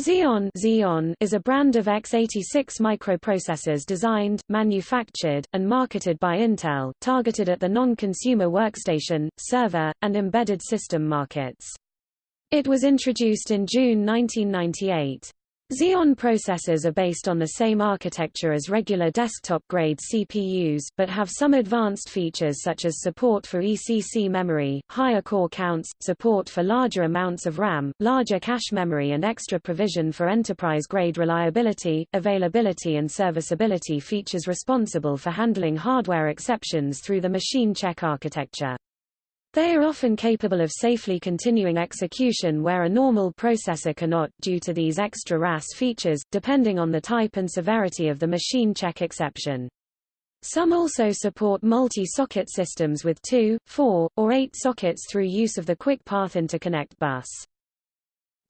Xeon, Xeon is a brand of x86 microprocessors designed, manufactured, and marketed by Intel, targeted at the non-consumer workstation, server, and embedded system markets. It was introduced in June 1998. Xeon processors are based on the same architecture as regular desktop-grade CPUs, but have some advanced features such as support for ECC memory, higher core counts, support for larger amounts of RAM, larger cache memory and extra provision for enterprise-grade reliability, availability and serviceability features responsible for handling hardware exceptions through the machine check architecture. They are often capable of safely continuing execution where a normal processor cannot, due to these extra RAS features, depending on the type and severity of the machine check exception. Some also support multi-socket systems with two, four, or eight sockets through use of the Quick Path Interconnect bus.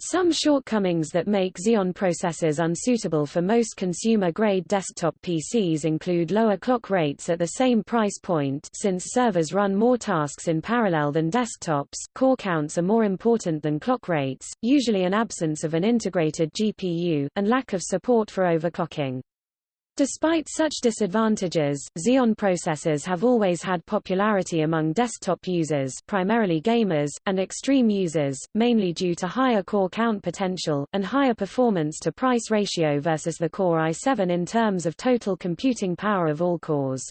Some shortcomings that make Xeon processors unsuitable for most consumer-grade desktop PCs include lower clock rates at the same price point since servers run more tasks in parallel than desktops, core counts are more important than clock rates, usually an absence of an integrated GPU, and lack of support for overclocking. Despite such disadvantages, Xeon processors have always had popularity among desktop users primarily gamers, and extreme users, mainly due to higher core count potential, and higher performance-to-price ratio versus the Core i7 in terms of total computing power of all cores.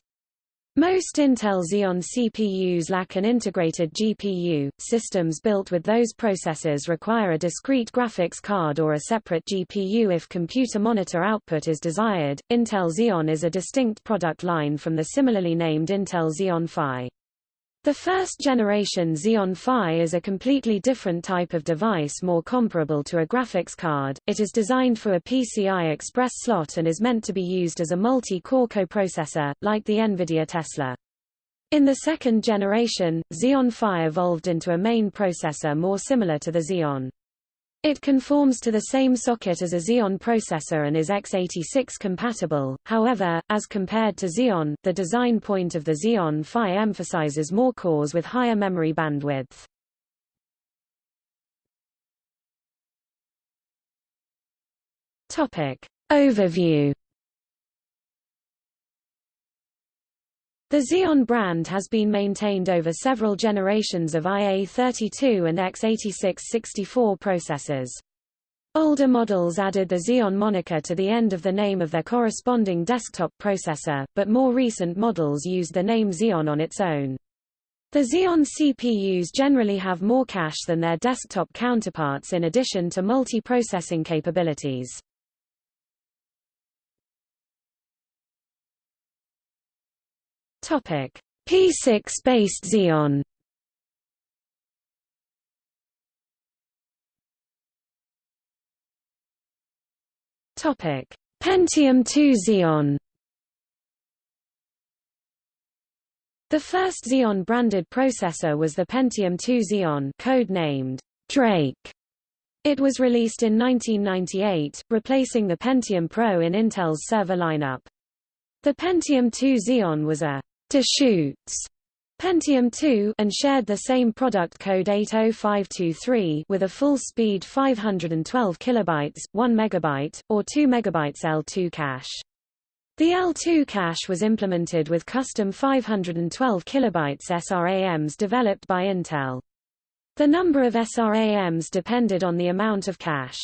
Most Intel Xeon CPUs lack an integrated GPU. Systems built with those processors require a discrete graphics card or a separate GPU if computer monitor output is desired. Intel Xeon is a distinct product line from the similarly named Intel Xeon Phi. The first generation Xeon Phi is a completely different type of device more comparable to a graphics card. It is designed for a PCI Express slot and is meant to be used as a multi-core coprocessor, like the NVIDIA Tesla. In the second generation, Xeon Phi evolved into a main processor more similar to the Xeon. It conforms to the same socket as a Xeon processor and is x86 compatible, however, as compared to Xeon, the design point of the Xeon Phi emphasizes more cores with higher memory bandwidth. Topic. Overview The Xeon brand has been maintained over several generations of IA32 and x86-64 processors. Older models added the Xeon moniker to the end of the name of their corresponding desktop processor, but more recent models used the name Xeon on its own. The Xeon CPUs generally have more cache than their desktop counterparts in addition to multi-processing capabilities. P6-based Xeon. Topic: Pentium 2 Xeon. The first Xeon-branded processor was the Pentium 2 Xeon code-named Drake. It was released in 1998, replacing the Pentium Pro in Intel's server lineup. The Pentium 2 Xeon was a Deschutes Pentium 2 and shared the same product code 80523 with a full-speed 512 kilobytes, 1 megabyte, or 2 megabytes L2 cache. The L2 cache was implemented with custom 512 kilobytes SRAMs developed by Intel. The number of SRAMs depended on the amount of cache.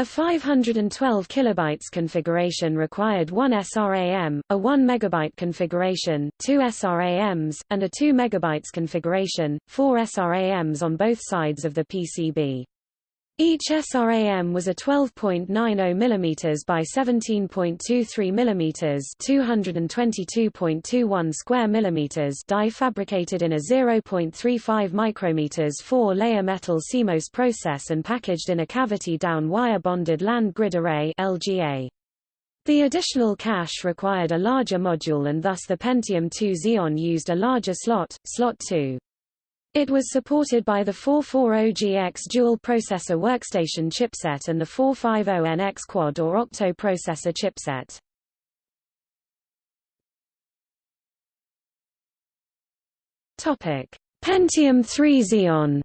A 512 kilobytes configuration required one SRAM, a 1 megabyte configuration, two SRAMs, and a 2 megabytes configuration, four SRAMs on both sides of the PCB. Each SRAM was a 12.90 mm by 17.23 mm 222.21 square mm die fabricated in a 0.35 micrometers four-layer metal CMOS process and packaged in a cavity-down wire-bonded land grid array LGA. The additional cache required a larger module and thus the Pentium II Xeon used a larger slot, slot 2. It was supported by the 440GX dual-processor workstation chipset and the 450NX quad or octo-processor chipset. Topic: Pentium 3 Xeon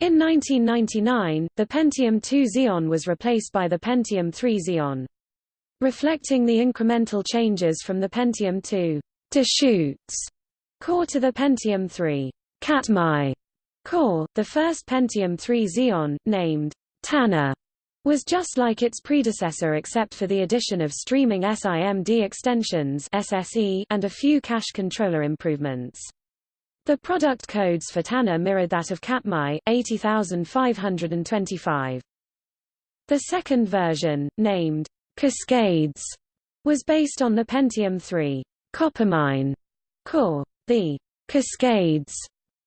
In 1999, the Pentium II Xeon was replaced by the Pentium III Xeon. Reflecting the incremental changes from the Pentium II Deschutes core to the Pentium III Katmai core, the first Pentium III Xeon, named Tanner, was just like its predecessor except for the addition of streaming SIMD extensions SSE and a few cache controller improvements. The product codes for Tanner mirrored that of Katmai, 80525. The second version, named Cascades, was based on the Pentium III Coppermine core. The Cascades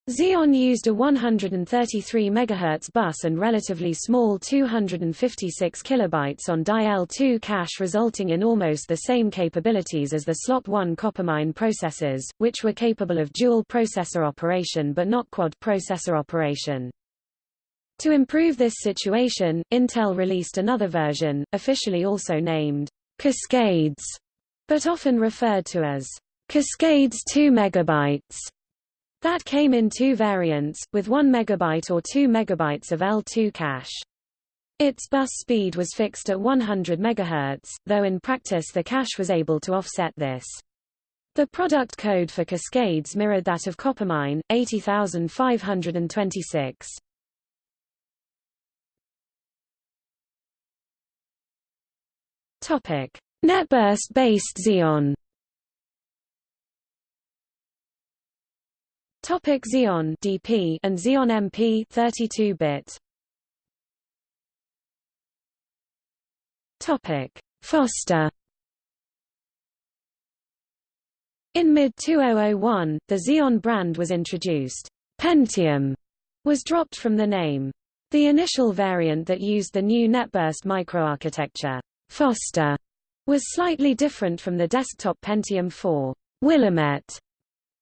Xeon used a 133 MHz bus and relatively small 256 kilobytes on die L2 cache resulting in almost the same capabilities as the Slot 1 Coppermine processors, which were capable of dual processor operation but not quad processor operation. To improve this situation, Intel released another version, officially also named Cascades, but often referred to as Cascades 2 megabytes that came in two variants, with 1 MB or 2 MB of L2 cache. Its bus speed was fixed at 100 MHz, though in practice the cache was able to offset this. The product code for Cascades mirrored that of Coppermine, 80526. Topic: NetBurst-based Xeon Topic Xeon DP and Xeon MP 32-bit. Topic Foster In mid-2001, the Xeon brand was introduced. Pentium was dropped from the name. The initial variant that used the new NetBurst microarchitecture, Foster, was slightly different from the desktop Pentium 4, Willamette,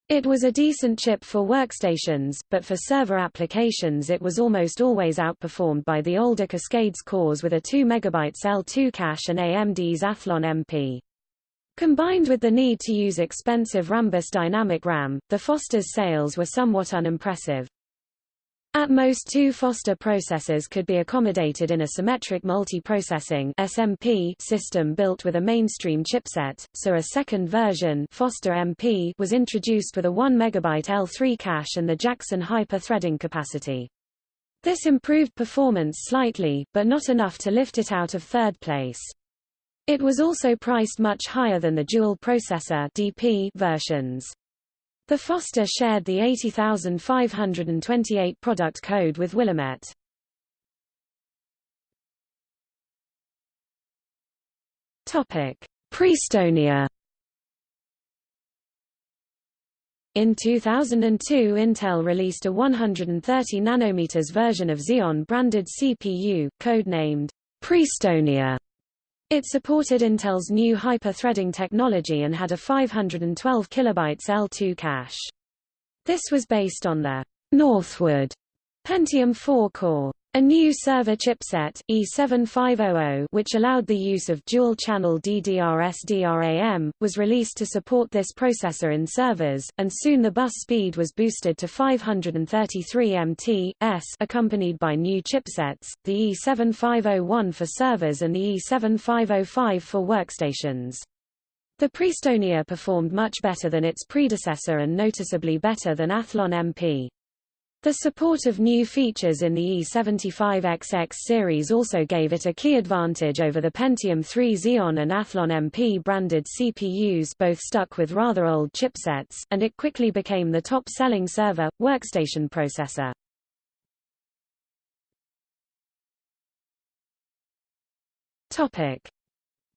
it was a decent chip for workstations, but for server applications it was almost always outperformed by the older Cascades cores with a 2 MB L2 cache and AMD's Athlon MP. Combined with the need to use expensive Rambus dynamic RAM, the Foster's sales were somewhat unimpressive. At most two Foster processors could be accommodated in a symmetric multiprocessing SMP system built with a mainstream chipset, so a second version Foster MP was introduced with a 1 MB L3 cache and the Jackson hyper-threading capacity. This improved performance slightly, but not enough to lift it out of third place. It was also priced much higher than the dual processor DP versions. The Foster shared the 80528 product code with Willamette. Topic: Prestonia. In 2002 Intel released a 130 nanometers version of Xeon branded CPU, codenamed Prestonia. It supported Intel's new hyper-threading technology and had a 512 kilobytes L2 cache. This was based on the Northwood Pentium 4 core. A new server chipset, E7500 which allowed the use of dual-channel DDR-SDRAM, was released to support this processor in servers, and soon the bus speed was boosted to 533 mt/s accompanied by new chipsets, the E7501 for servers and the E7505 for workstations. The Prestonia performed much better than its predecessor and noticeably better than Athlon MP. The support of new features in the E75XX series also gave it a key advantage over the Pentium 3 Xeon and Athlon MP branded CPUs both stuck with rather old chipsets, and it quickly became the top-selling server, workstation processor.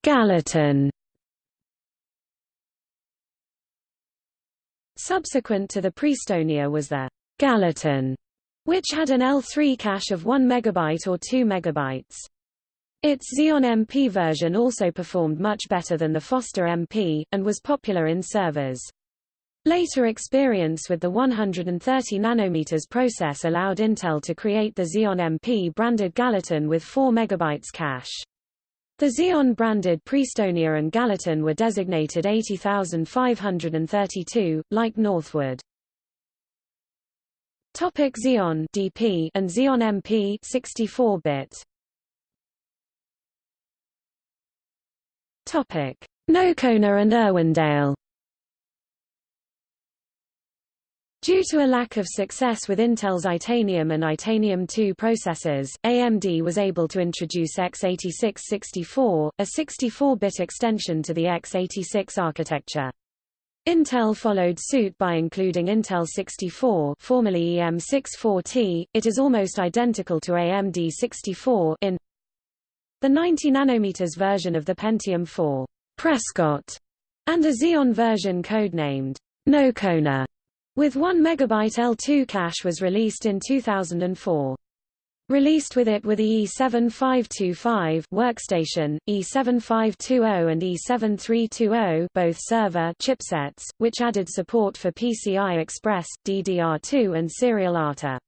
Gallatin Subsequent to the Prestonia was the Gallatin, which had an L3 cache of 1 MB or 2 MB. Its Xeon MP version also performed much better than the Foster MP, and was popular in servers. Later experience with the 130 nanometers process allowed Intel to create the Xeon MP branded Gallatin with 4 MB cache. The Xeon branded Prestonia and Gallatin were designated 80532, like Northwood. Topic Xeon DP and Xeon MP 64-bit. Topic Nocona and Irwindale. Due to a lack of success with Intel's Itanium and Itanium 2 processors, AMD was able to introduce x86-64, a 64-bit extension to the x86 architecture. Intel followed suit by including Intel 64 formerly EM64T, it is almost identical to AMD 64 in the 90 nanometers version of the Pentium 4 Prescott, and a Xeon version codenamed Nocona, with 1 MB L2 cache was released in 2004. Released with it were the E7525 workstation, E7520 and E7320 both server chipsets, which added support for PCI Express, DDR2 and Serial ATA.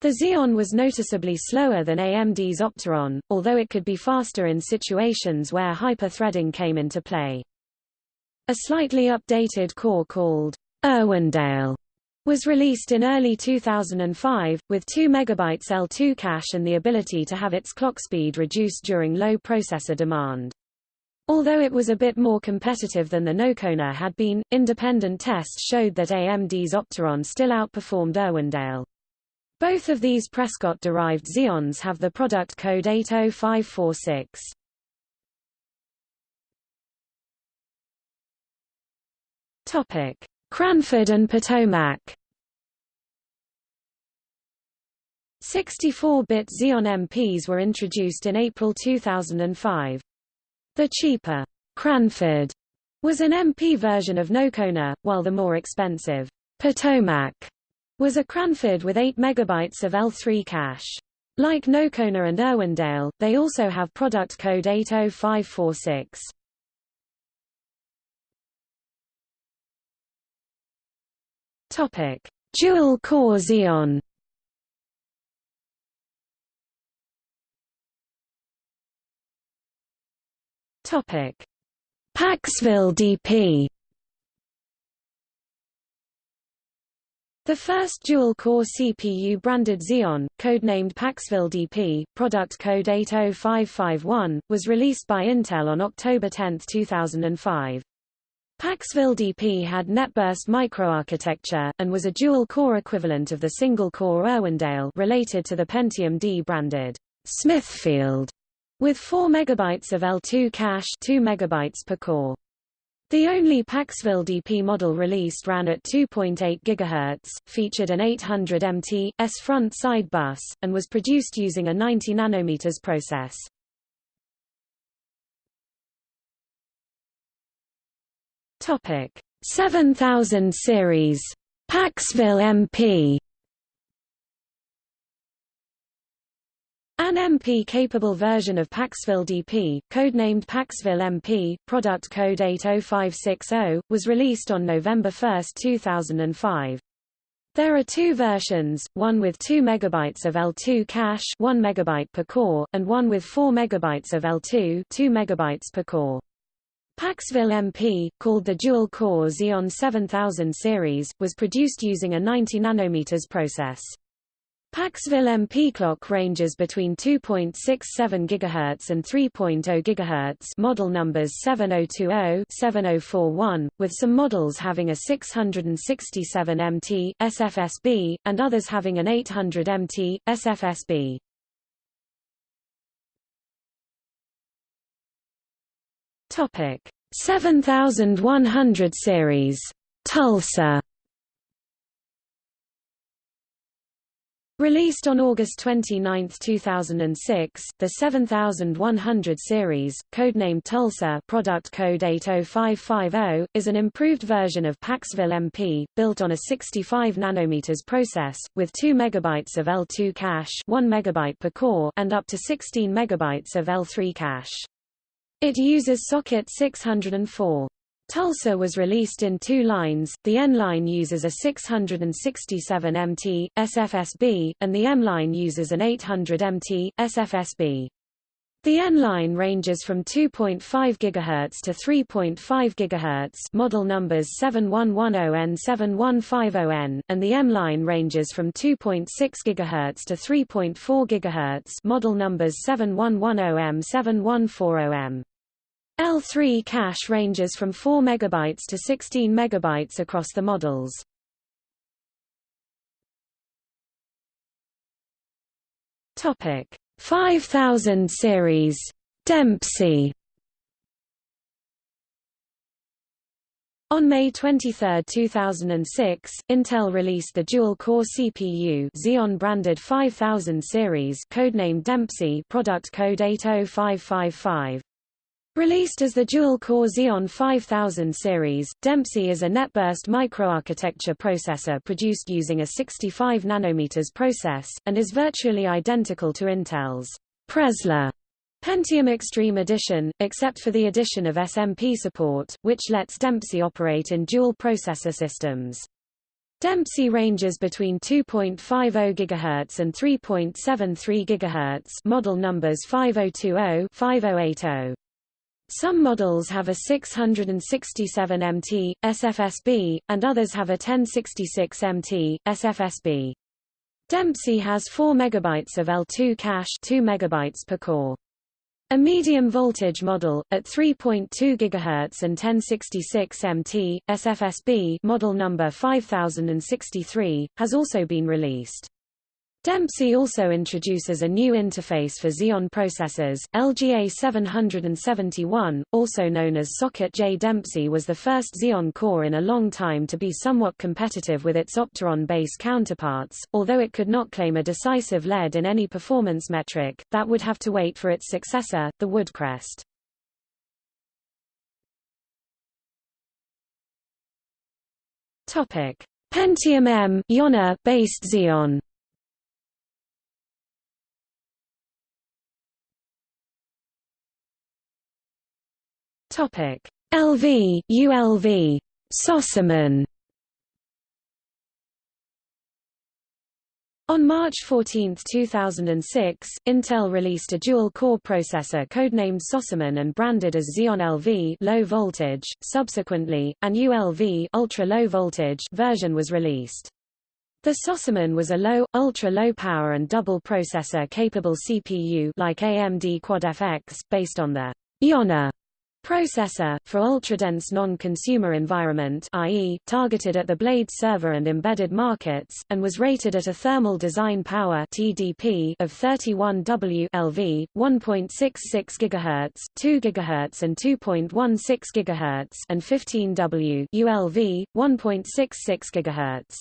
The Xeon was noticeably slower than AMD's Opteron, although it could be faster in situations where hyper-threading came into play. A slightly updated core called Irwindale was released in early 2005, with 2 MB L2 cache and the ability to have its clock speed reduced during low processor demand. Although it was a bit more competitive than the Nocona had been, independent tests showed that AMD's Opteron still outperformed Irwindale. Both of these Prescott-derived Xeons have the product code 80546. Topic: Cranford and Potomac 64-bit Xeon MPs were introduced in April 2005. The cheaper Cranford was an MP version of Nocona, while the more expensive Potomac was a Cranford with 8 MB of L3 cache. Like Nocona and Irwindale, they also have product code 80546. Topic: Dual core Xeon. Topic: Paxville DP. The first dual-core CPU-branded Xeon, codenamed Paxville DP, product code 80551, was released by Intel on October 10, 2005. Paxville DP had netburst microarchitecture, and was a dual-core equivalent of the single-core Irwindale related to the Pentium D branded Smithfield, with 4 MB of L2 cache 2 MB per core. The only Paxville DP model released ran at 2.8 GHz, featured an 800 MT, S front-side bus, and was produced using a 90 nanometers process. Topic 7000 series Paxville MP An MP-capable version of Paxville DP, codenamed Paxville MP, product code 80560, was released on November 1, 2005. There are two versions, one with 2 MB of L2 cache 1 MB per core, and one with 4 MB of L2 2 MB per core. Paxville MP, called the dual-core Xeon 7000 series, was produced using a 90 nanometers process. Paxville MP clock ranges between 2.67 GHz and 3.0 GHz model numbers 7020-7041, with some models having a 667 MT SFSB, and others having an 800 MT SFSB. Topic. 7100 series. Tulsa. Released on August 29, 2006, the 7100 series, codenamed Tulsa product code 80550, is an improved version of Paxville MP, built on a 65 nanometers process, with 2 MB of L2 cache 1 MB per core and up to 16 MB of L3 cache. It uses socket 604. Tulsa was released in two lines, the N line uses a 667 MT, SFSB, and the M line uses an 800 MT, SFSB. The N-line ranges from 2.5 GHz to 3.5 GHz model numbers 7110N7150N, and the M-line ranges from 2.6 GHz to 3.4 GHz model numbers 7110M7140M. L3 cache ranges from 4 MB to 16 MB across the models. Topic 5000 series Dempsey On May 23, 2006, Intel released the dual-core CPU Xeon-branded 5000 series codenamed Dempsey product code 80555. Released as the dual-core Xeon 5000 series, Dempsey is a netburst microarchitecture processor produced using a 65 nanometers process, and is virtually identical to Intel's Presler Pentium Extreme Edition, except for the addition of SMP support, which lets Dempsey operate in dual processor systems. Dempsey ranges between 2.50 GHz and 3.73 GHz model numbers 5020 5080. Some models have a 667 MT, SFSB, and others have a 1066 MT, SFSB. Dempsey has 4 MB of L2 cache 2 MB per core. A medium voltage model, at 3.2 GHz and 1066 MT, SFSB model number 5063, has also been released. Dempsey also introduces a new interface for Xeon processors. LGA 771, also known as Socket J. Dempsey was the first Xeon core in a long time to be somewhat competitive with its Opteron-based counterparts, although it could not claim a decisive lead in any performance metric, that would have to wait for its successor, the Woodcrest. Pentium M based Xeon Topic: LV, ULV, Sossaman. On March 14, 2006, Intel released a dual-core processor codenamed Sossaman and branded as Xeon LV low voltage. Subsequently, an ULV ultra-low voltage version was released. The Sossaman was a low, ultra-low power and double processor capable CPU like AMD Quad FX, based on the Yonah Processor, for ultradense non-consumer environment i.e., targeted at the blade server and embedded markets, and was rated at a thermal design power TDP of 31 W LV, 1.66 GHz, 2 GHz and 2.16 GHz and 15 W ULV, 1.66 GHz.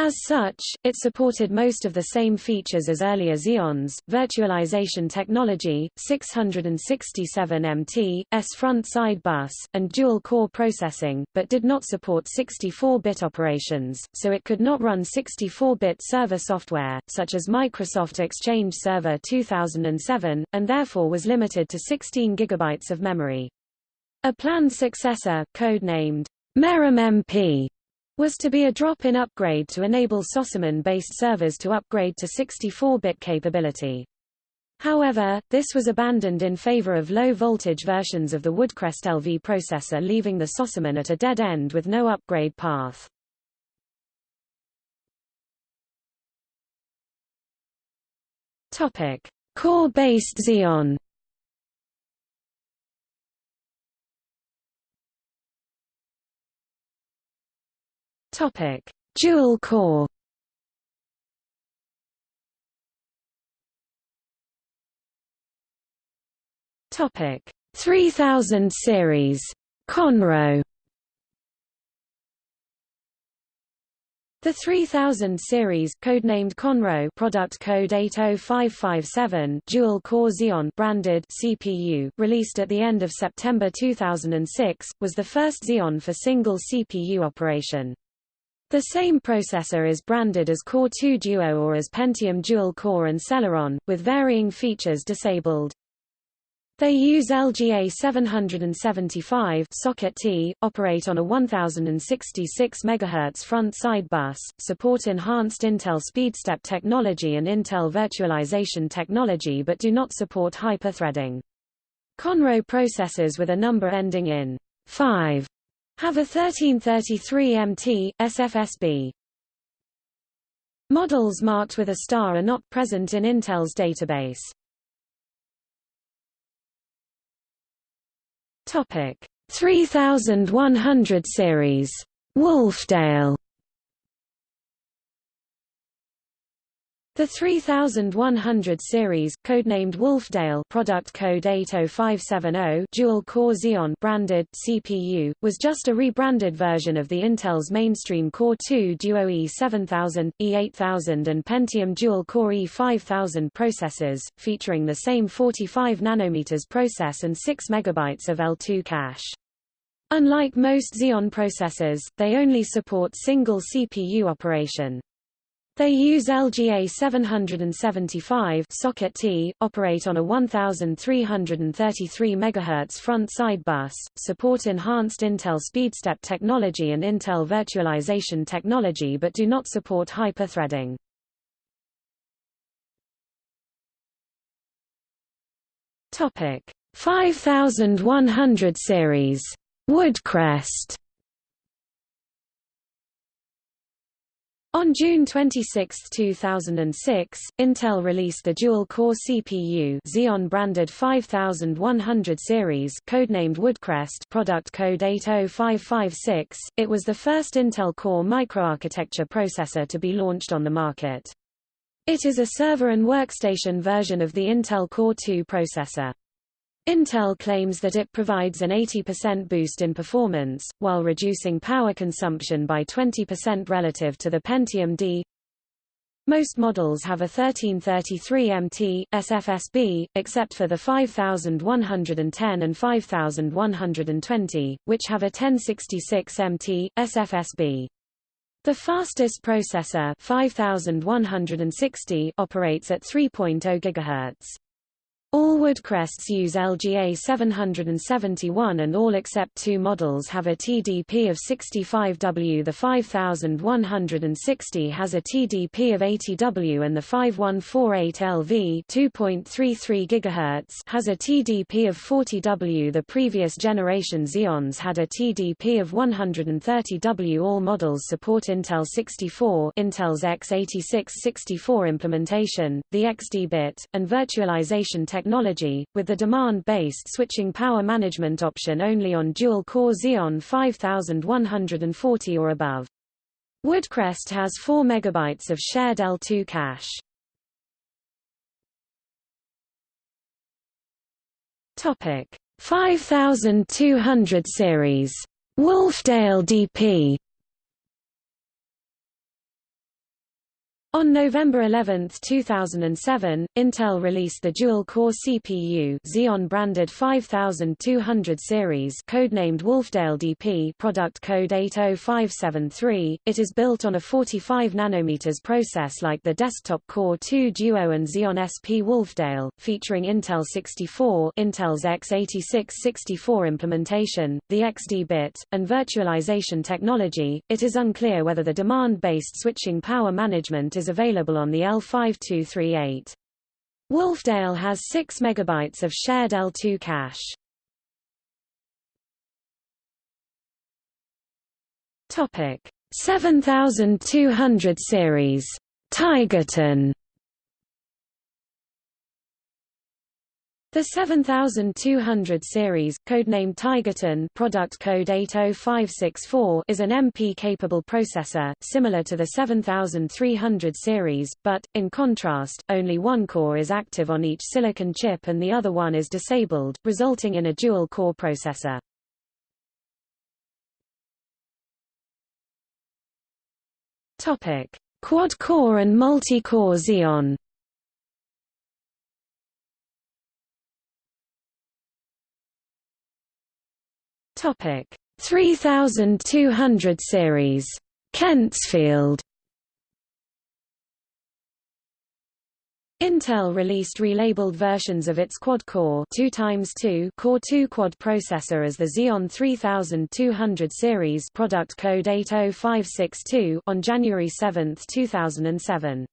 As such, it supported most of the same features as earlier Xeons, virtualization technology, 667 MT, S front-side bus, and dual-core processing, but did not support 64-bit operations, so it could not run 64-bit server software, such as Microsoft Exchange Server 2007, and therefore was limited to 16 GB of memory. A planned successor, code-named Merom MP, was to be a drop-in upgrade to enable Sossaman-based servers to upgrade to 64-bit capability. However, this was abandoned in favor of low-voltage versions of the Woodcrest LV processor leaving the Sossaman at a dead end with no upgrade path. Core-based Xeon Topic: Dual core. Topic: 3000 series. Conroe. The 3000 series, codenamed Conroe product code 80557 dual-core Xeon branded CPU, released at the end of September 2006, was the first Xeon for single CPU operation. The same processor is branded as Core 2 Duo or as Pentium Dual Core and Celeron, with varying features disabled. They use LGA 775 socket T, operate on a 1066 MHz front-side bus, support enhanced Intel SpeedStep technology and Intel virtualization technology but do not support hyperthreading. Conroe processors with a number ending in 5 have a 1333 MT, SFSB. Models marked with a star are not present in Intel's database. Topic 3100 series Wolfdale The 3100 series, codenamed Wolfdale product code 80570 dual-core Xeon branded CPU, was just a rebranded version of the Intel's mainstream Core 2 Duo E7000, E8000 and Pentium dual-core E5000 processors, featuring the same 45 nanometers process and 6 megabytes of L2 cache. Unlike most Xeon processors, they only support single CPU operation. They use LGA 775 socket T, operate on a 1333 MHz front-side bus, support enhanced Intel SpeedStep technology and Intel virtualization technology but do not support hyper-threading. Topic 5100 series Woodcrest On June 26, 2006, Intel released the dual-core CPU Xeon-branded 5100 series codenamed Woodcrest product code 80556. It was the first Intel Core microarchitecture processor to be launched on the market. It is a server and workstation version of the Intel Core 2 processor. Intel claims that it provides an 80% boost in performance, while reducing power consumption by 20% relative to the Pentium D. Most models have a 1333 MT, SFSB, except for the 5110 and 5120, which have a 1066 MT, SFSB. The fastest processor 5160 operates at 3.0 GHz. All Woodcrests use LGA 771 and all except two models have a TDP of 65W. The 5160 has a TDP of 80W and the 5148LV 2.33 GHz has a TDP of 40W. The previous generation Xeons had a TDP of 130W. All models support Intel 64 Intel's x86-64 implementation, the XD bit, and virtualization technology technology, with the demand-based switching power management option only on dual-core Xeon 5140 or above. Woodcrest has 4 MB of shared L2 cache. Topic 5200 series Wolfdale DP On November 11, 2007, Intel released the dual-core CPU Xeon-branded 5200 series codenamed Wolfdale DP product code 80573. It is built on a 45 nanometers process like the desktop Core 2 Duo and Xeon SP Wolfdale, featuring Intel 64 Intel's x86-64 implementation, the XD bit, and virtualization technology. It is unclear whether the demand-based switching power management is available on the L5238. Wolfdale has 6 MB of shared L2 cache. Topic 7200 series Tigerton The 7200 series, codenamed Tigerton product code 80564 is an MP-capable processor, similar to the 7300 series, but, in contrast, only one core is active on each silicon chip and the other one is disabled, resulting in a dual-core processor. Quad-core and multi-core Xeon Topic. 3200 series. Kentsfield Intel released relabeled versions of its quad-core 2 2 Core 2 quad processor as the Xeon 3200 series product code 80562 on January 7, 2007.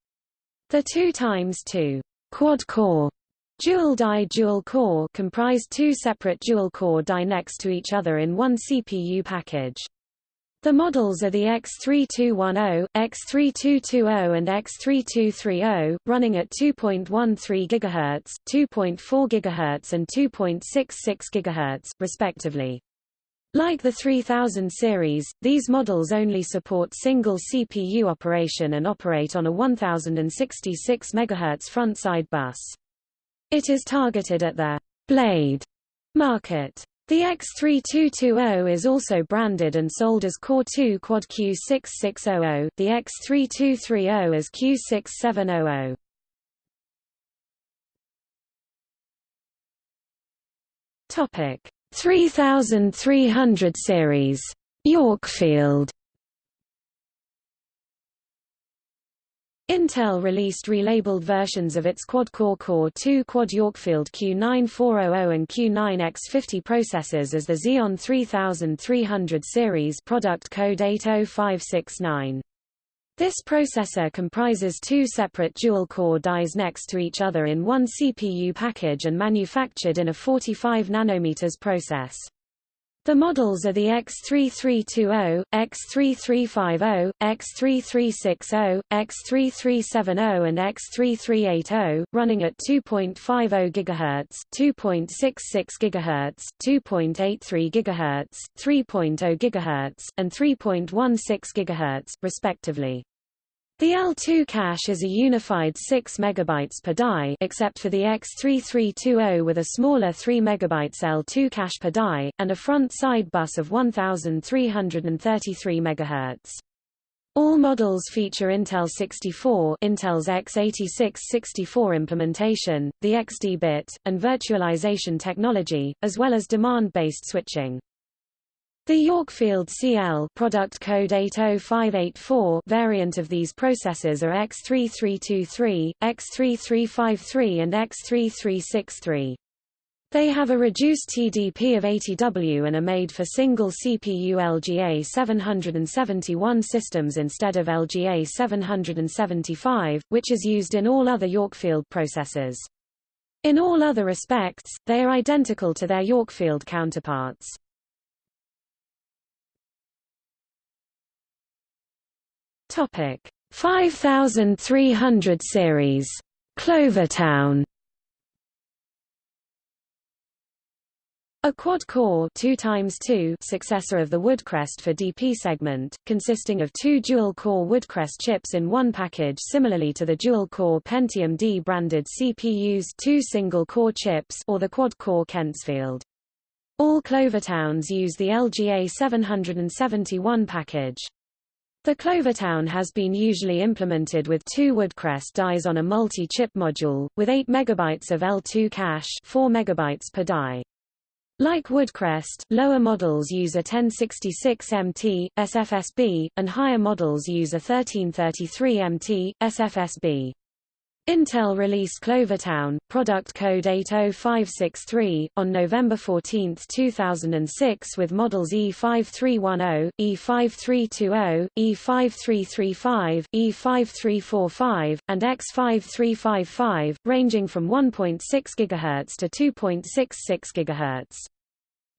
The 2 2 quad-core Dual die dual core comprised two separate dual core die next to each other in one CPU package. The models are the X3210, X3220 and X3230, running at 2.13 GHz, 2.4 GHz and 2.66 GHz, respectively. Like the 3000 series, these models only support single CPU operation and operate on a 1066 MHz front-side bus. It is targeted at the blade market. The X3220 is also branded and sold as Core 2 Quad Q6600, the X3230 as Q6700. Topic 3300 series Yorkfield Intel released relabeled versions of its quad-core Core 2 Quad Yorkfield Q9400 and Q9X50 processors as the Xeon 3300 series product code 80569. This processor comprises two separate dual-core dies next to each other in one CPU package and manufactured in a 45 nanometers process. The models are the X3320, X3350, X3360, X3370 and X3380, running at 2.50 GHz, 2.66 GHz, 2.83 GHz, 3.0 GHz, and 3.16 GHz, respectively. The L2 cache is a unified 6 MB per die except for the X3320 with a smaller 3 MB L2 cache per die, and a front-side bus of 1333 MHz. All models feature Intel 64 Intel's x86-64 implementation, the XD bit, and virtualization technology, as well as demand-based switching. The Yorkfield CL product code 80584 variant of these processors are X3323, X3353 and X3363. They have a reduced TDP of 80W and are made for single CPU LGA 771 systems instead of LGA 775, which is used in all other Yorkfield processors. In all other respects, they are identical to their Yorkfield counterparts. Topic 5300 series Clovertown A quad-core 2 2 successor of the Woodcrest for DP segment, consisting of two dual-core Woodcrest chips in one package similarly to the dual-core Pentium D branded CPU's two single-core chips or the quad-core Kentsfield. All Clovertowns use the LGA 771 package. The Clovertown has been usually implemented with two Woodcrest dies on a multi-chip module, with 8 MB of L2 cache 4 MB per die. Like Woodcrest, lower models use a 1066 MT, SFSB, and higher models use a 1333 MT, SFSB. Intel released Clovertown, product code 80563, on November 14, 2006 with models E5310, E5320, E5335, E5345, and X5355, ranging from 1.6 GHz to 2.66 GHz.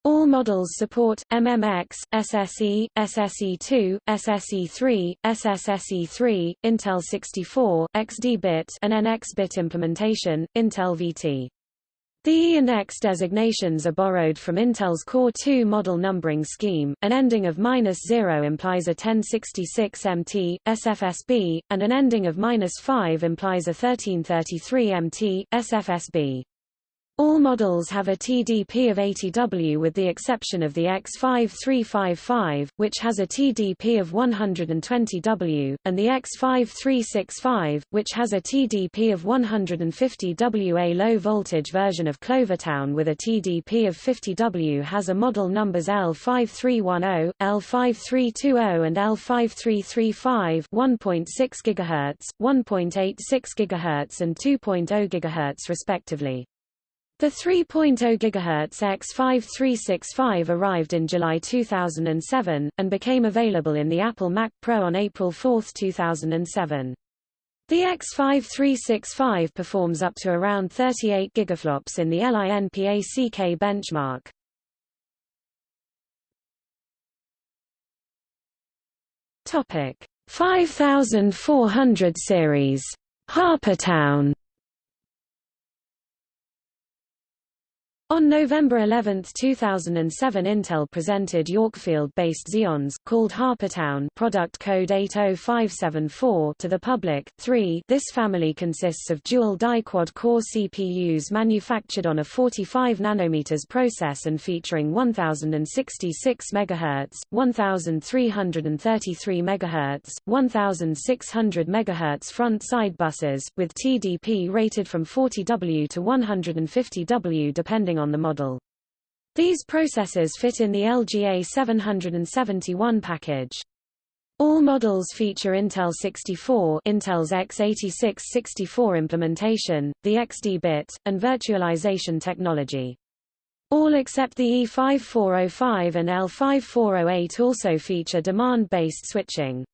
All models support MMX, SSE, SSE2, SSE3, SSSE3, Intel 64, XD-bit and NX-bit implementation, Intel VT. The E and X designations are borrowed from Intel's Core 2 model numbering scheme. An ending of minus 0 implies a 1066 MT, SFSB, and an ending of minus 5 implies a 1333 MT, SFSB. All models have a TDP of 80W with the exception of the X5355, which has a TDP of 120W, and the X5365, which has a TDP of 150W. A low-voltage version of Clovertown with a TDP of 50W has a model numbers L5310, L5320 and L5335 1.6 GHz, 1.86 GHz and 2.0 GHz respectively. The 3.0 GHz X5365 arrived in July 2007, and became available in the Apple Mac Pro on April 4, 2007. The X5365 performs up to around 38 gigaflops in the LINPACK benchmark. Topic 5400 series Harpertown On November 11, 2007 Intel presented Yorkfield-based Xeons called Harpertown product code 80574 to the public. 3 This family consists of dual die-quad core CPUs manufactured on a 45 nanometers process and featuring 1066 MHz, 1333 MHz, 1600 MHz front-side buses, with TDP rated from 40W to 150W depending on the model. These processors fit in the LGA 771 package. All models feature Intel 64 Intel's x86-64 implementation, the XD bit, and virtualization technology. All except the E5405 and L5408 also feature demand-based switching.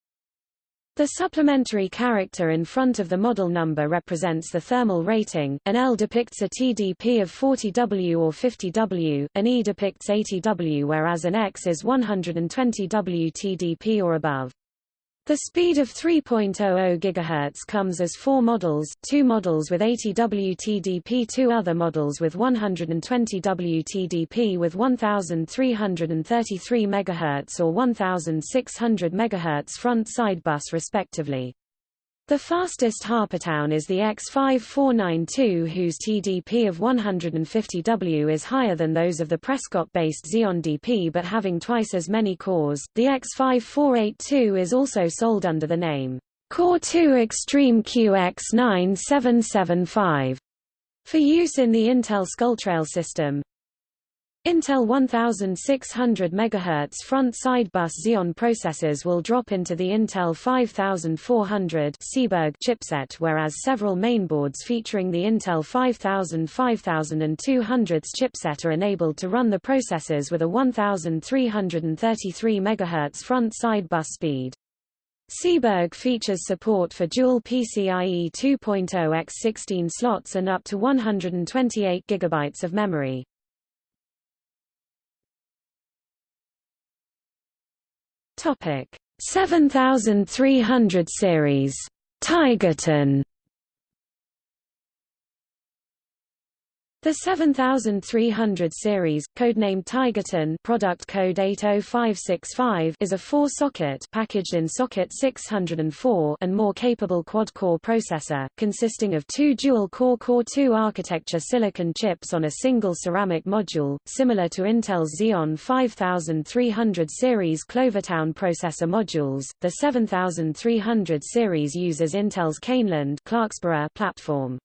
The supplementary character in front of the model number represents the thermal rating, an L depicts a TDP of 40W or 50W, an E depicts 80W whereas an X is 120W TDP or above. The speed of 3.00 GHz comes as four models, two models with 80 WTDP two other models with 120 WTDP with 1333 MHz or 1600 MHz front-side bus respectively. The fastest Harpertown is the X5492 whose TDP of 150W is higher than those of the Prescott-based Xeon DP but having twice as many cores. The X5482 is also sold under the name Core 2 Extreme QX9775 for use in the Intel Skulltrail system. Intel 1600 MHz front-side bus Xeon processors will drop into the Intel 5400 Seaburg chipset whereas several mainboards featuring the Intel 5000 5200 chipset are enabled to run the processors with a 1333 MHz front-side bus speed. Seaburg features support for dual PCIe 2.0 x 16 slots and up to 128 GB of memory. Topic. 7300 series. Tigerton The 7300 series, codenamed Tigerton product code 80565 is a four-socket packaged in socket 604 and more capable quad-core processor, consisting of two dual-core Core 2 architecture silicon chips on a single ceramic module, similar to Intel's Xeon 5300 series Clovertown processor modules. The 7300 series uses Intel's Clarksboro platform.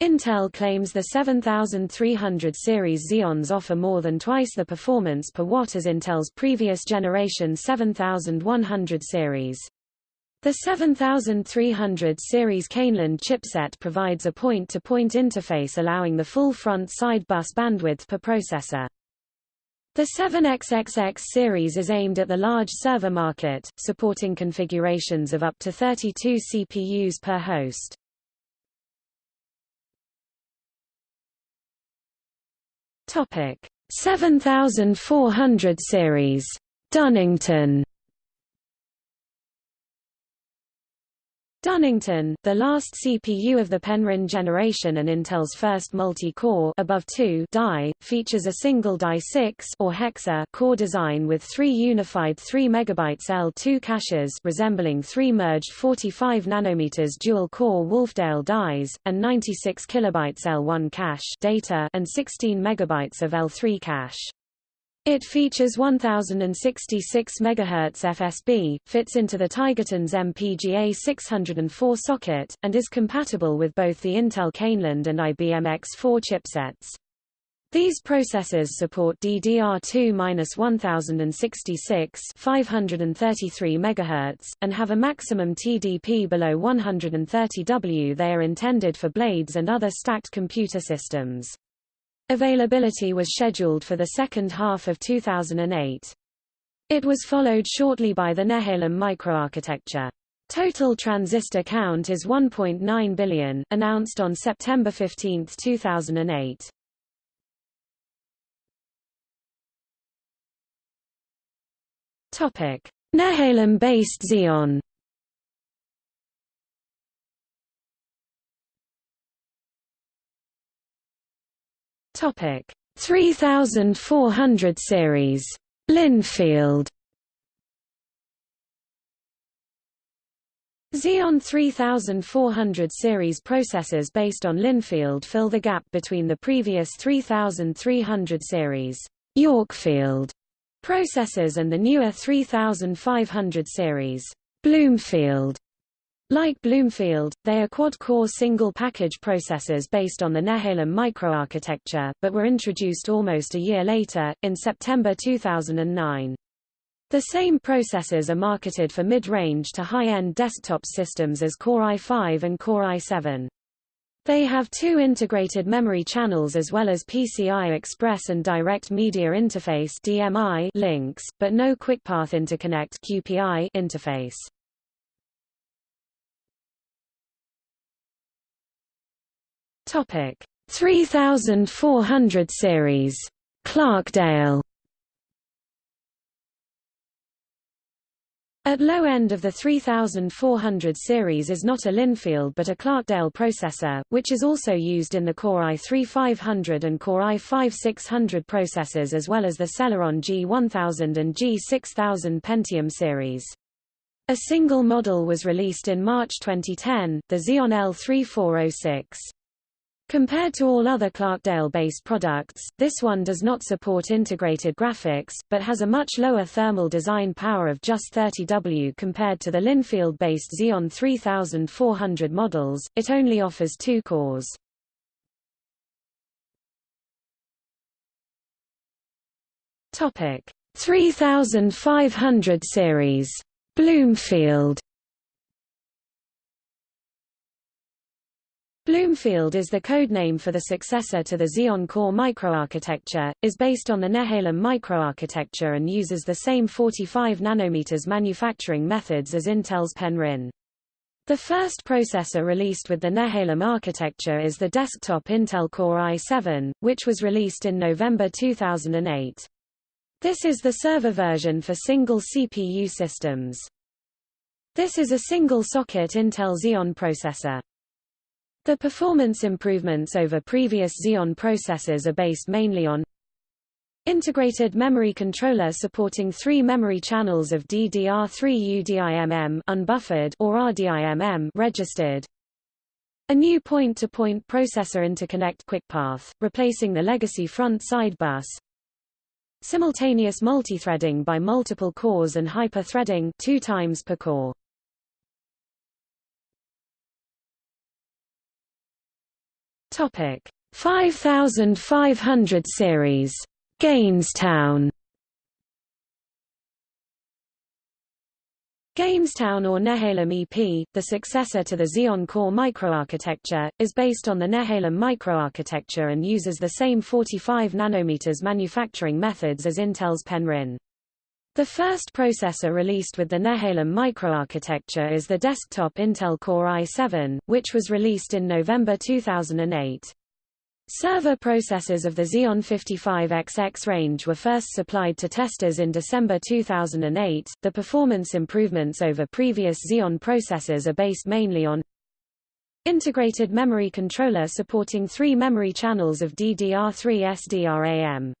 Intel claims the 7300 series Xeons offer more than twice the performance per watt as Intel's previous generation 7100 series. The 7300 series Caneland chipset provides a point-to-point -point interface allowing the full front-side bus bandwidth per processor. The 7XXX series is aimed at the large server market, supporting configurations of up to 32 CPUs per host. Topic. 7400 series. Dunnington Dunnington, the last CPU of the Penryn generation and Intel's first multi-core above 2 die, features a single die 6 or hexa core design with three unified 3 MB L2 caches resembling three merged 45 nanometers dual-core Wolfdale dies, and 96 kilobytes L1 cache data and 16 megabytes of L3 cache. It features 1066 MHz FSB, fits into the Tigerton's MPGA 604 socket, and is compatible with both the Intel Caneland and IBM X4 chipsets. These processors support DDR2-1066 533 MHz, and have a maximum TDP below 130 W. They are intended for blades and other stacked computer systems. Availability was scheduled for the second half of 2008. It was followed shortly by the Nehalem microarchitecture. Total transistor count is 1.9 billion, announced on September 15, 2008. Topic: Nehalem-based Xeon Topic. 3400 series. Lynnfield. Xeon 3400 series processors based on Lynnfield fill the gap between the previous 3300 series Yorkfield processors and the newer 3500 series Bloomfield like Bloomfield, they are quad-core single-package processors based on the Nehalem microarchitecture, but were introduced almost a year later, in September 2009. The same processors are marketed for mid-range to high-end desktop systems as Core i5 and Core i7. They have two integrated memory channels as well as PCI Express and Direct Media Interface DMI links, but no QuickPath Interconnect QPI interface. Topic 3400 series. Clarkdale At low end of the 3400 series is not a Lynnfield but a Clarkdale processor, which is also used in the Core i3-500 and Core i5-600 processors as well as the Celeron G1000 and G6000 Pentium series. A single model was released in March 2010, the Xeon L3406. Compared to all other Clarkdale-based products, this one does not support integrated graphics, but has a much lower thermal design power of just 30 W compared to the Lynnfield-based Xeon 3400 models, it only offers two cores. Topic 3500 series. Bloomfield Bloomfield is the codename for the successor to the Xeon Core microarchitecture, is based on the Nehalem microarchitecture and uses the same 45 nanometers manufacturing methods as Intel's Penryn. The first processor released with the Nehalem architecture is the desktop Intel Core i7, which was released in November 2008. This is the server version for single CPU systems. This is a single-socket Intel Xeon processor. The performance improvements over previous Xeon processors are based mainly on Integrated memory controller supporting three memory channels of DDR3 UDIMM unbuffered or RDIMM registered. A new point-to-point -point processor interconnect QuickPath, replacing the legacy front-side bus. Simultaneous multithreading by multiple cores and hyper-threading two times per core. Topic 5500 series. Gainestown Gainestown or Nehalem EP, the successor to the Xeon Core microarchitecture, is based on the Nehalem microarchitecture and uses the same 45 nanometers manufacturing methods as Intel's Penryn. The first processor released with the Nehalem microarchitecture is the desktop Intel Core i7, which was released in November 2008. Server processors of the Xeon 55XX range were first supplied to testers in December 2008. The performance improvements over previous Xeon processors are based mainly on integrated memory controller supporting three memory channels of DDR3 SDRAM.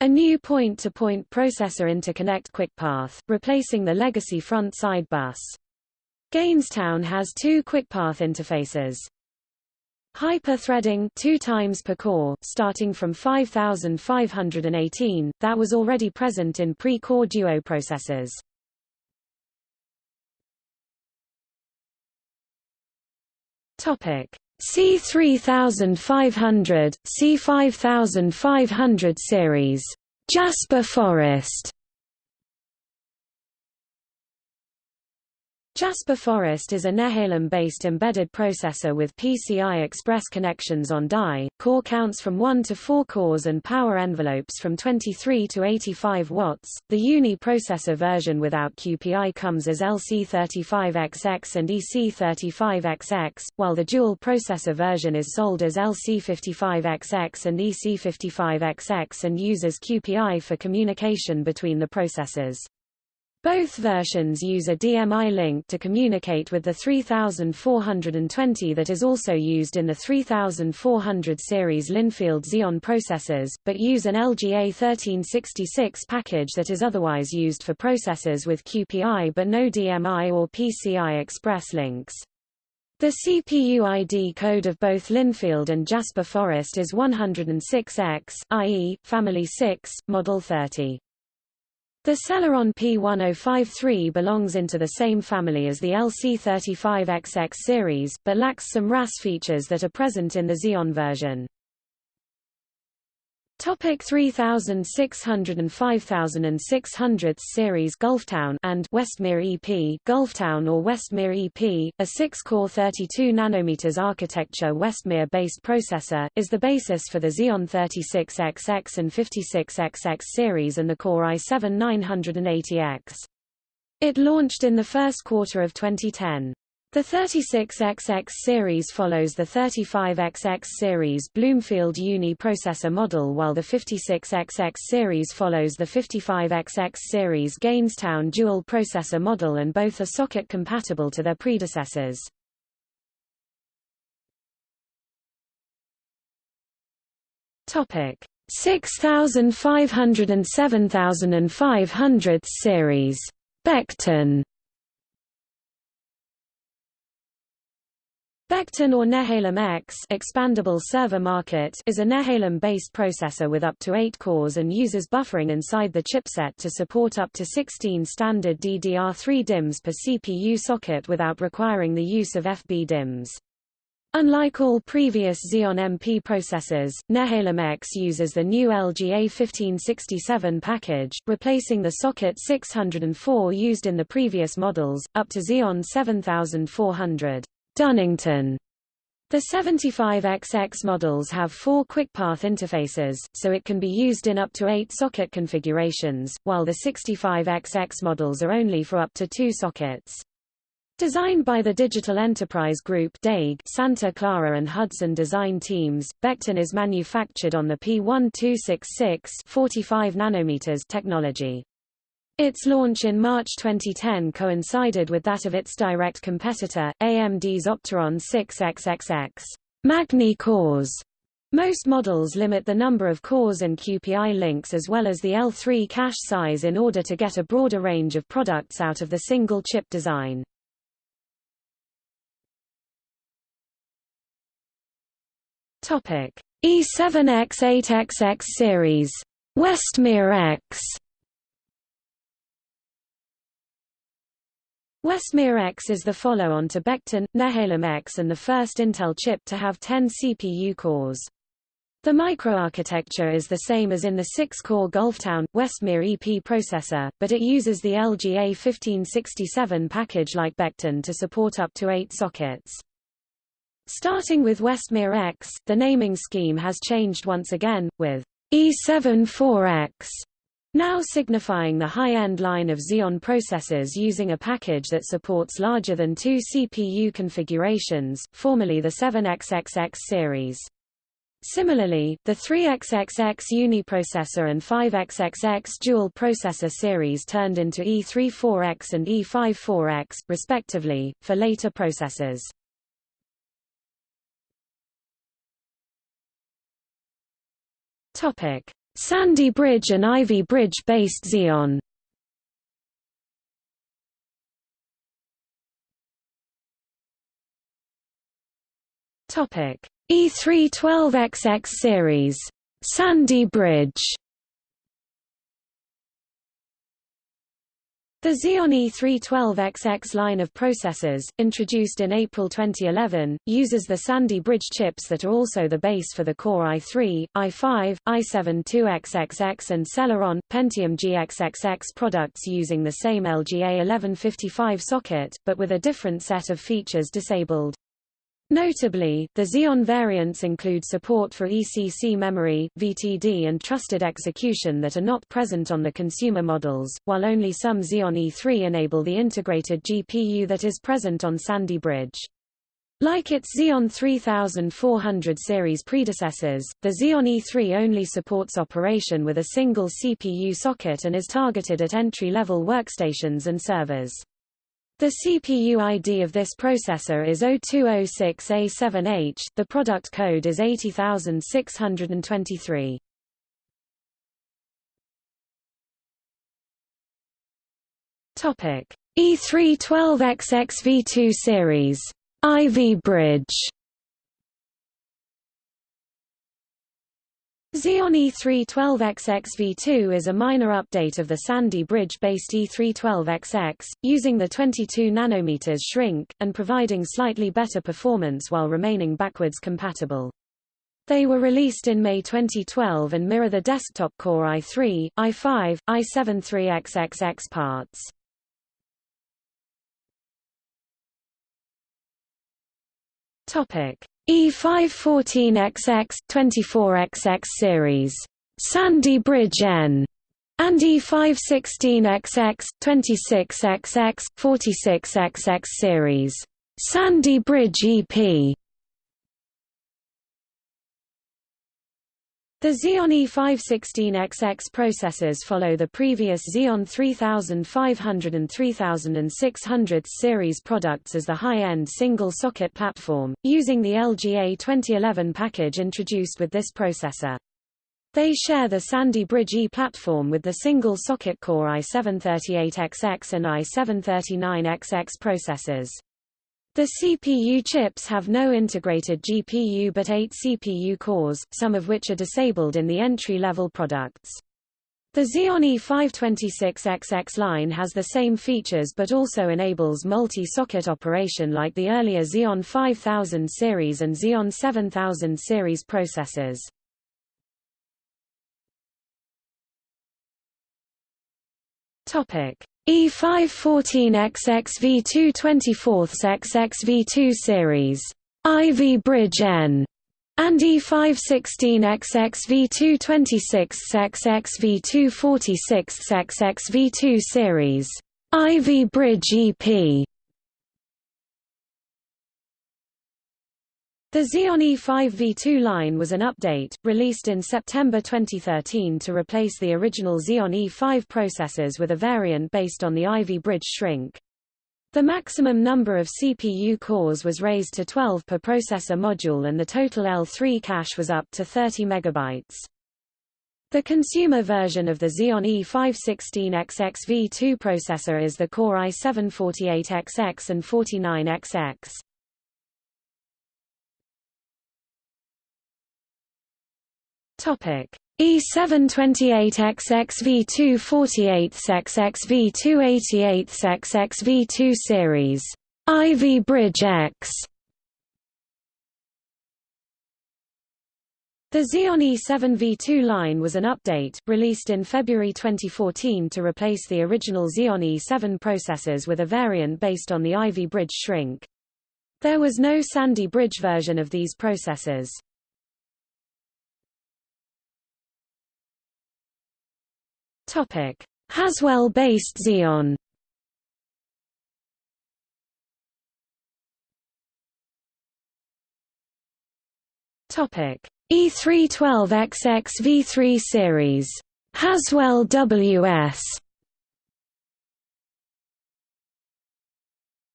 A new point-to-point -point processor interconnect QuickPath, replacing the legacy front-side bus. Gainestown has two QuickPath interfaces. Hyper-threading two times per core, starting from 5518, that was already present in pre-core duo processors. Topic: C3500, C5500 series. Jasper Forest Jasper Forest is a Nehalem-based embedded processor with PCI Express connections on die, core counts from 1 to 4 cores and power envelopes from 23 to 85 watts. The Uni processor version without QPI comes as LC35XX and EC35XX, while the dual processor version is sold as LC55XX and EC55XX and uses QPI for communication between the processors. Both versions use a DMI link to communicate with the 3420 that is also used in the 3400 series Lynnfield Xeon processors, but use an LGA 1366 package that is otherwise used for processors with QPI but no DMI or PCI Express links. The CPU ID code of both Lynnfield and Jasper Forest is 106X, i.e., Family 6, Model 30. The Celeron P1053 belongs into the same family as the LC35XX series, but lacks some RAS features that are present in the Xeon version. Topic 3600 and 5600 series Gulftown and Westmere EP Gulftown or Westmere EP, a 6-core 32 nanometers architecture Westmere-based processor, is the basis for the Xeon 36XX and 56XX series and the Core i7 980X. It launched in the first quarter of 2010. The 36XX series follows the 35XX series Bloomfield Uni processor model while the 56XX series follows the 55XX series Gainestown dual processor model and both are socket compatible to their predecessors. Topic 6500 and 7500 series Beckton Beckton or Nehalem EX expandable server market is a Nehalem-based processor with up to 8 cores and uses buffering inside the chipset to support up to 16 standard DDR3 DIMMs per CPU socket without requiring the use of FB DIMMs. Unlike all previous Xeon MP processors, Nehalem EX uses the new LGA 1567 package, replacing the socket 604 used in the previous models, up to Xeon 7400. Dunnington the 75XX models have four QuickPath interfaces, so it can be used in up to eight socket configurations, while the 65XX models are only for up to two sockets. Designed by the Digital Enterprise Group DAG, Santa Clara and Hudson design teams, Beckton is manufactured on the P1266 45 nanometers technology. Its launch in March 2010 coincided with that of its direct competitor, AMD's Opteron 6XXX Magny-Cours. Most models limit the number of cores and QPI links as well as the L3 cache size in order to get a broader range of products out of the single chip design. Topic: E7X8XX series, Westmere EX Westmere EX is the follow-on to Beckton, Nehalem EX and the first Intel chip to have 10 CPU cores. The microarchitecture is the same as in the 6-core Gulftown, Westmere EP processor, but it uses the LGA 1567 package like Beckton to support up to 8 sockets. Starting with Westmere EX, the naming scheme has changed once again, with E74X now signifying the high-end line of Xeon processors using a package that supports larger than two CPU configurations, formerly the 7XXX series. Similarly, the 3xxx uniprocessor and 5xxx dual processor series turned into E34X and E54X, respectively, for later processors. Sandy Bridge and Ivy Bridge-based Xeon. Topic. E312XX series, Sandy Bridge. The Xeon E312XX line of processors, introduced in April 2011, uses the Sandy Bridge chips that are also the base for the Core i3, i5, i7 2XXX and Celeron, Pentium GXXX products using the same LGA 1155 socket, but with a different set of features disabled. Notably, the Xeon variants include support for ECC memory, VTD and trusted execution that are not present on the consumer models, while only some Xeon E3 enable the integrated GPU that is present on Sandy Bridge. Like its Xeon 3400 series predecessors, the Xeon E3 only supports operation with a single CPU socket and is targeted at entry-level workstations and servers. The CPU ID of this processor is 0206A7H, the product code is 80623. Topic: E312XXV2 series, Ivy Bridge. Xeon E312XX V2 is a minor update of the Sandy Bridge-based E312XX, using the 22 nanometers shrink, and providing slightly better performance while remaining backwards compatible. They were released in May 2012 and mirror the desktop Core i3, i5, i7 3XXX parts. Topic: E514XX 24XX series, Sandy Bridge EN, and E516XX 26XX 46XX series, Sandy Bridge EP. The Xeon E516XX processors follow the previous Xeon 3500 and 3600 series products as the high-end single-socket platform, using the LGA 2011 package introduced with this processor. They share the Sandy Bridge E platform with the single-socket Core i738XX and i739XX processors. The CPU chips have no integrated GPU but eight CPU cores, some of which are disabled in the entry-level products. The Xeon E526XX line has the same features but also enables multi-socket operation like the earlier Xeon 5000 series and Xeon 7000 series processors. Topic: E514XX V224XX V2 series, Ivy Bridge EN, and E516XX V226XX V246XX V2 series, Ivy Bridge EP. The Xeon E5 V2 line was an update, released in September 2013 to replace the original Xeon E5 processors with a variant based on the Ivy Bridge shrink. The maximum number of CPU cores was raised to 12 per processor module and the total L3 cache was up to 30 MB. The consumer version of the Xeon E516XX V2 processor is the Core i748XX and 49XX. Topic E728XX-V248XX-V288XX-V2 series, Ivy Bridge EX. The Xeon E7 V2 line was an update, released in February 2014 to replace the original Xeon E7 processors with a variant based on the Ivy Bridge shrink. There was no Sandy Bridge version of these processors. Topic: Haswell-based Xeon. Topic: E312XX V3 series. Haswell WS.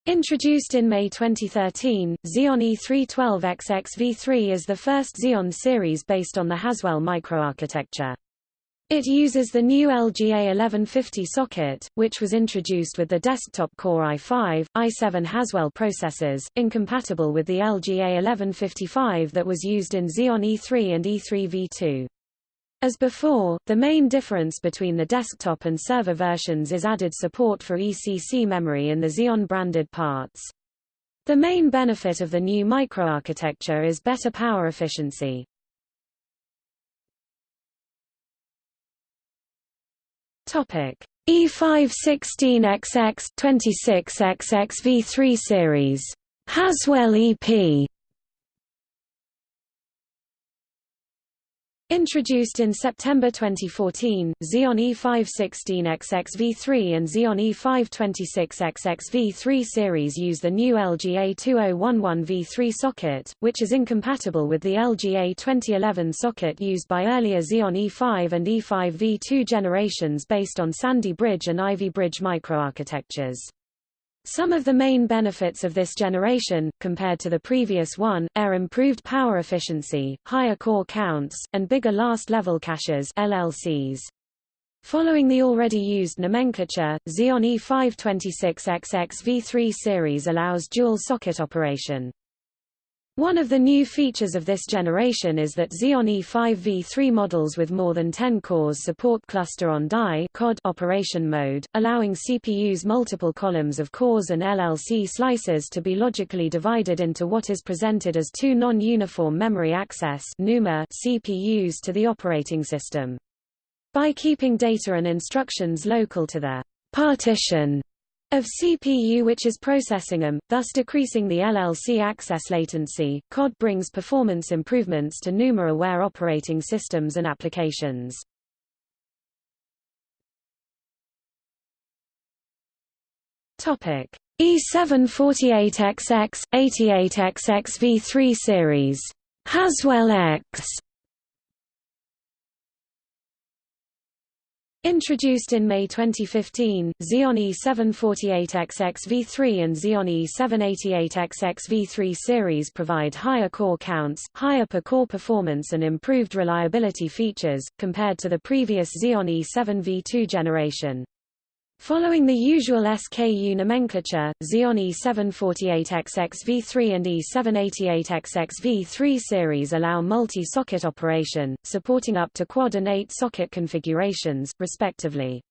Introduced in May 2013, Xeon E312XX V3 is the first Xeon series based on the Haswell microarchitecture. It uses the new LGA 1150 socket, which was introduced with the desktop Core i5, i7 Haswell processors, incompatible with the LGA 1155 that was used in Xeon E3 and E3 V2. As before, the main difference between the desktop and server versions is added support for ECC memory in the Xeon-branded parts. The main benefit of the new microarchitecture is better power efficiency. Topic: E516XX 26XX V3 series. Haswell EP Introduced in September 2014, Xeon E516XX-V3 and Xeon E526XX-V3 series use the new LGA 2011V3 socket, which is incompatible with the LGA 2011 socket used by earlier Xeon E5 and E5V2 generations based on Sandy Bridge and Ivy Bridge microarchitectures. Some of the main benefits of this generation, compared to the previous one, are improved power efficiency, higher core counts, and bigger last-level caches LLCs. Following the already used nomenclature, Xeon E526XX-V3 series allows dual socket operation. One of the new features of this generation is that Xeon E5v3 models with more than 10 cores support cluster-on-die operation mode, allowing CPU's multiple columns of cores and LLC slices to be logically divided into what is presented as two non-uniform memory access CPUs to the operating system. By keeping data and instructions local to the partition of CPU which is processing them, thus decreasing the LLC access latency. COD brings performance improvements to NUMA-aware operating systems and applications. Topic: E748XX 88XX V3 series. Haswell EX Introduced in May 2015, Xeon E748XX-V3 and Xeon E788XX-V3 series provide higher core counts, higher per-core performance and improved reliability features, compared to the previous Xeon E7V2 generation. Following the usual SKU nomenclature, Xeon E748XX-V3 and E788XX-V3 series allow multi-socket operation, supporting up to quad and 8-socket configurations, respectively.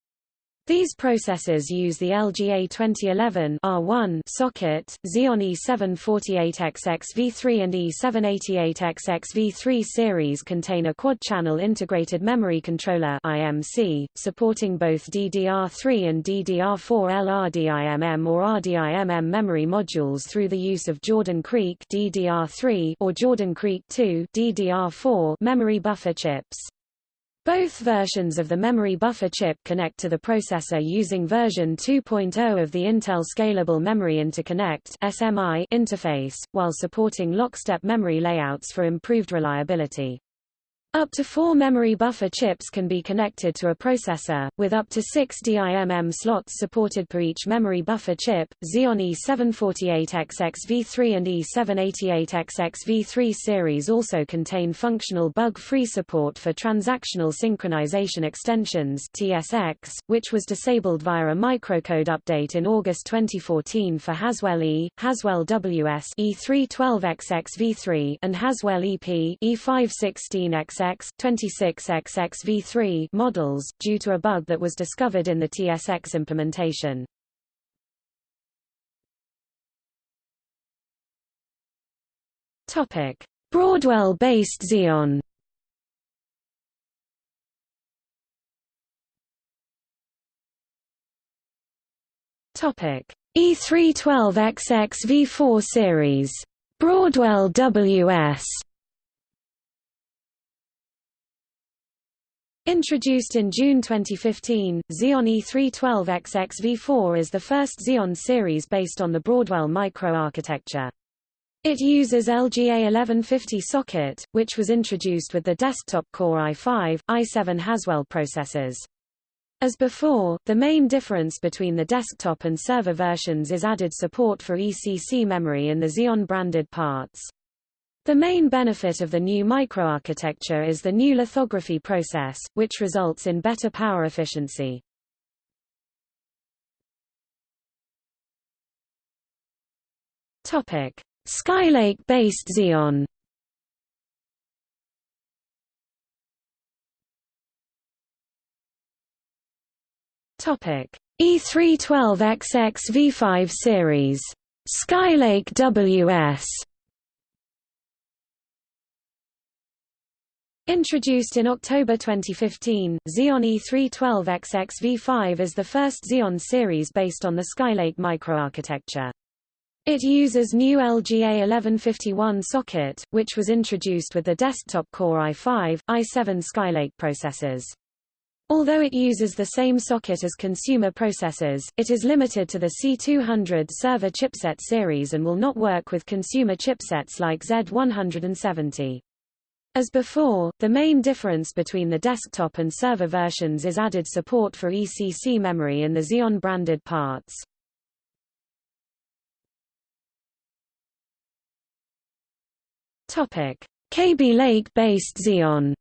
These processors use the LGA 2011 R1 socket, Xeon E748XX-V3 and E788XX-V3 series contain a quad-channel integrated memory controller IMC, supporting both DDR3 and DDR4 LRDIMM or RDIMM memory modules through the use of Jordan Creek DDR3 or Jordan Creek 2 DDR4 memory buffer chips. Both versions of the memory buffer chip connect to the processor using version 2.0 of the Intel Scalable Memory Interconnect (SMI) interface, while supporting lockstep memory layouts for improved reliability. Up to four memory buffer chips can be connected to a processor, with up to six DIMM slots supported per each memory buffer chip. Xeon E748XX-V3 and E788XX-V3 series also contain functional bug-free support for transactional synchronization extensions (TSX), which was disabled via a microcode update in August 2014 for Haswell E, Haswell WS E312XX-V3, and Haswell EP E516XX 26XX-V3 models, due to a bug that was discovered in the TSX implementation. Topic: Broadwell-based Xeon. Topic: E312XX V4 series. Broadwell WS. Introduced in June 2015, Xeon E312XX V4 is the first Xeon series based on the Broadwell microarchitecture. It uses LGA 1150 socket, which was introduced with the desktop Core i5, i7 Haswell processors. As before, the main difference between the desktop and server versions is added support for ECC memory in the Xeon branded parts. The main benefit of the new microarchitecture is the new lithography process, which results in better power efficiency. Topic: Skylake-based Xeon. Topic: E312XX V5 series. Skylake WS. Introduced in October 2015, Xeon E312XX V5 is the first Xeon series based on the Skylake microarchitecture. It uses new LGA 1151 socket, which was introduced with the desktop Core i5, i7 Skylake processors. Although it uses the same socket as consumer processors, it is limited to the C200 server chipset series and will not work with consumer chipsets like Z170. As before, the main difference between the desktop and server versions is added support for ECC memory in the Xeon branded parts. Topic: Kaby Lake-based Xeon.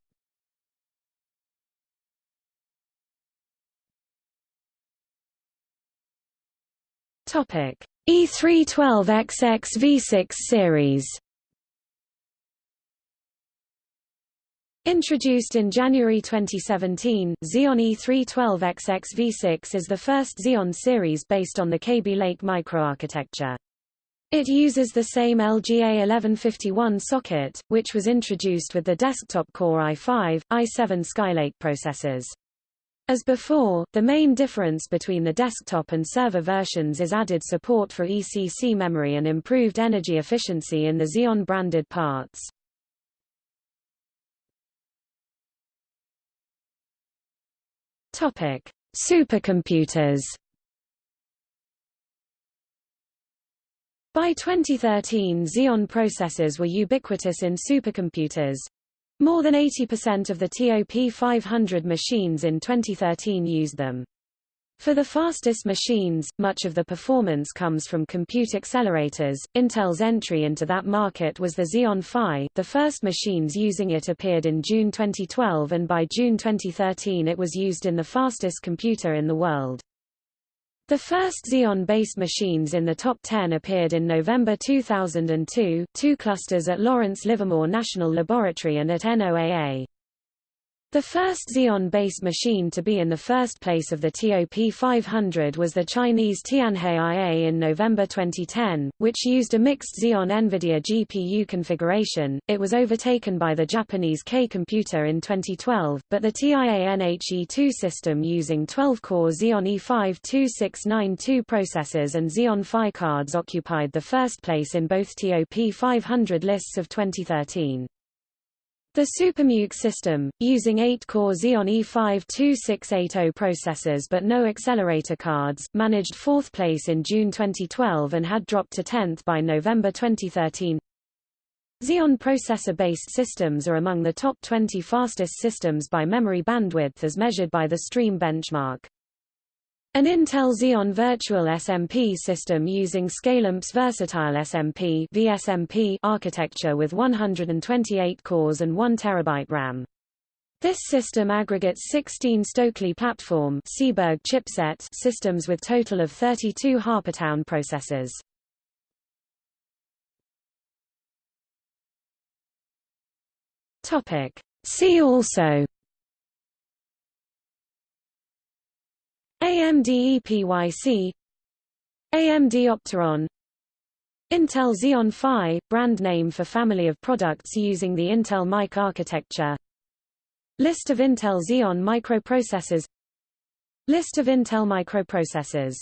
Topic: E312XX V6 series. Introduced in January 2017, Xeon E312XX V6 is the first Xeon series based on the Kaby Lake microarchitecture. It uses the same LGA 1151 socket, which was introduced with the desktop Core i5, i7 Skylake processors. As before, the main difference between the desktop and server versions is added support for ECC memory and improved energy efficiency in the Xeon branded parts. Topic: Supercomputers. By 2013 Xeon processors were ubiquitous in supercomputers, more than 80% of the TOP 500 machines in 2013 used them. For the fastest machines, much of the performance comes from compute accelerators. Intel's entry into that market was the Xeon Phi. The first machines using it appeared in June 2012 and by June 2013 it was used in the fastest computer in the world. The first Xeon-based machines in the top 10 appeared in November 2002, two clusters at Lawrence Livermore National Laboratory and at NOAA. The first Xeon-based machine to be in the first place of the TOP 500 was the Chinese Tianhe IA in November 2010, which used a mixed Xeon NVIDIA GPU configuration. It was overtaken by the Japanese K computer in 2012, but the Tianhe-2 system using 12-core Xeon E5-2692 processors and Xeon Phi cards occupied the first place in both TOP 500 lists of 2013. The SuperMUC system, using 8-core Xeon E5-2680 processors but no accelerator cards, managed fourth place in June 2012 and had dropped to 10th by November 2013. Xeon processor-based systems are among the top 20 fastest systems by memory bandwidth as measured by the Stream benchmark. An Intel Xeon Virtual SMP system using ScaleMP's Versatile SMP VSMP architecture with 128 cores and 1 TB RAM. This system aggregates 16 Stoakley platform Seaburg chipset systems with total of 32 Harpertown processors. Topic. See also AMD EPYC AMD Opteron. Intel Xeon Phi, brand name for family of products using the Intel Mic architecture. List of Intel Xeon microprocessors. List of Intel microprocessors